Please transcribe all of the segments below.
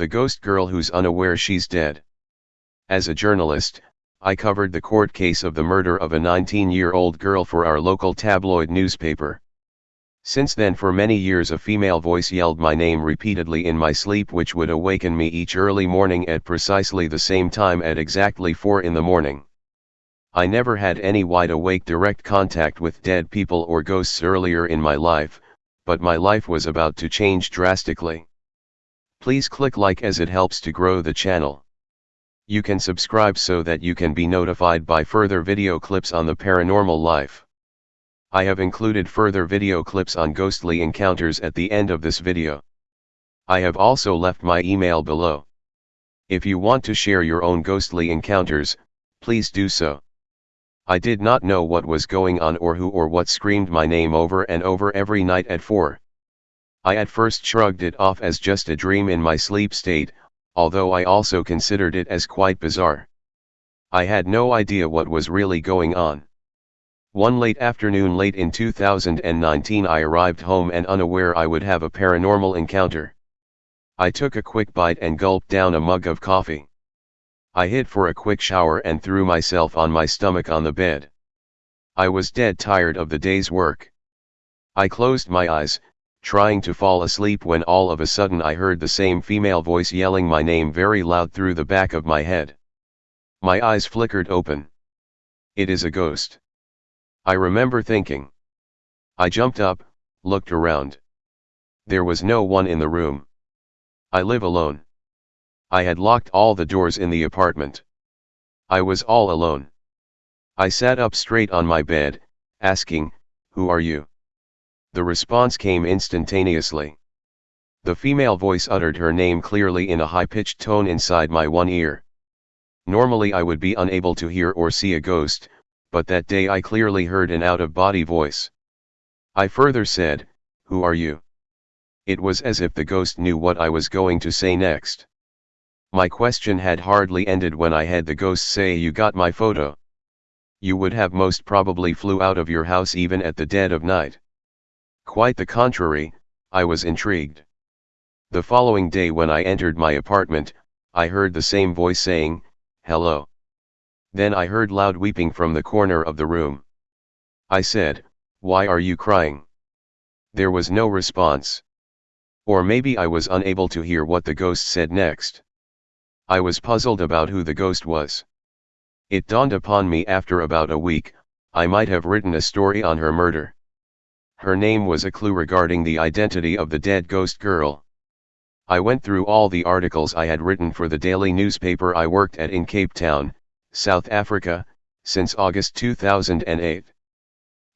the ghost girl who's unaware she's dead. As a journalist, I covered the court case of the murder of a 19-year-old girl for our local tabloid newspaper. Since then for many years a female voice yelled my name repeatedly in my sleep which would awaken me each early morning at precisely the same time at exactly 4 in the morning. I never had any wide awake direct contact with dead people or ghosts earlier in my life, but my life was about to change drastically. Please click like as it helps to grow the channel. You can subscribe so that you can be notified by further video clips on the paranormal life. I have included further video clips on ghostly encounters at the end of this video. I have also left my email below. If you want to share your own ghostly encounters, please do so. I did not know what was going on or who or what screamed my name over and over every night at 4. I at first shrugged it off as just a dream in my sleep state, although I also considered it as quite bizarre. I had no idea what was really going on. One late afternoon late in 2019 I arrived home and unaware I would have a paranormal encounter. I took a quick bite and gulped down a mug of coffee. I hid for a quick shower and threw myself on my stomach on the bed. I was dead tired of the day's work. I closed my eyes, trying to fall asleep when all of a sudden I heard the same female voice yelling my name very loud through the back of my head. My eyes flickered open. It is a ghost. I remember thinking. I jumped up, looked around. There was no one in the room. I live alone. I had locked all the doors in the apartment. I was all alone. I sat up straight on my bed, asking, Who are you? The response came instantaneously. The female voice uttered her name clearly in a high-pitched tone inside my one ear. Normally I would be unable to hear or see a ghost, but that day I clearly heard an out-of-body voice. I further said, Who are you? It was as if the ghost knew what I was going to say next. My question had hardly ended when I had the ghost say you got my photo. You would have most probably flew out of your house even at the dead of night. Quite the contrary, I was intrigued. The following day when I entered my apartment, I heard the same voice saying, hello. Then I heard loud weeping from the corner of the room. I said, why are you crying? There was no response. Or maybe I was unable to hear what the ghost said next. I was puzzled about who the ghost was. It dawned upon me after about a week, I might have written a story on her murder. Her name was a clue regarding the identity of the dead ghost girl. I went through all the articles I had written for the daily newspaper I worked at in Cape Town, South Africa, since August 2008.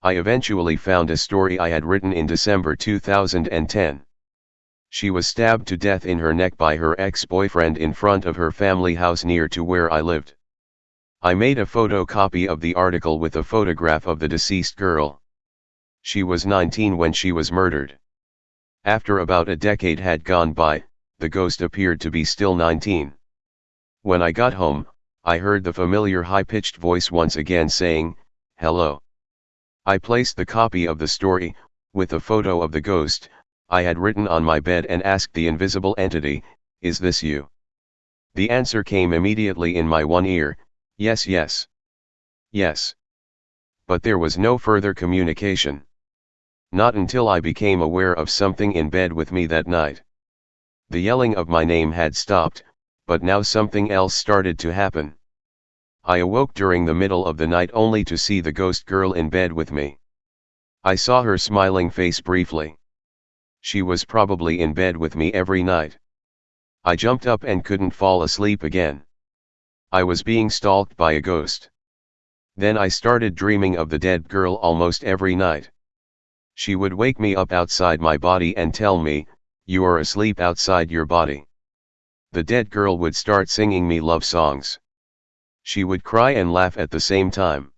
I eventually found a story I had written in December 2010. She was stabbed to death in her neck by her ex-boyfriend in front of her family house near to where I lived. I made a photocopy of the article with a photograph of the deceased girl. She was 19 when she was murdered. After about a decade had gone by, the ghost appeared to be still 19. When I got home, I heard the familiar high-pitched voice once again saying, hello. I placed the copy of the story, with a photo of the ghost, I had written on my bed and asked the invisible entity, is this you? The answer came immediately in my one ear, yes yes. Yes. But there was no further communication. Not until I became aware of something in bed with me that night. The yelling of my name had stopped, but now something else started to happen. I awoke during the middle of the night only to see the ghost girl in bed with me. I saw her smiling face briefly. She was probably in bed with me every night. I jumped up and couldn't fall asleep again. I was being stalked by a ghost. Then I started dreaming of the dead girl almost every night. She would wake me up outside my body and tell me, you are asleep outside your body. The dead girl would start singing me love songs. She would cry and laugh at the same time.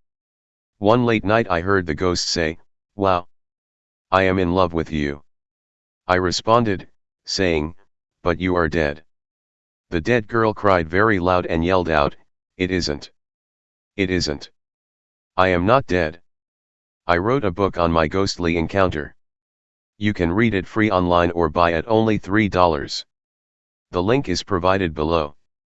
One late night I heard the ghost say, wow. I am in love with you. I responded, saying, but you are dead. The dead girl cried very loud and yelled out, it isn't. It isn't. I am not dead. I wrote a book on my ghostly encounter. You can read it free online or buy at only $3. The link is provided below.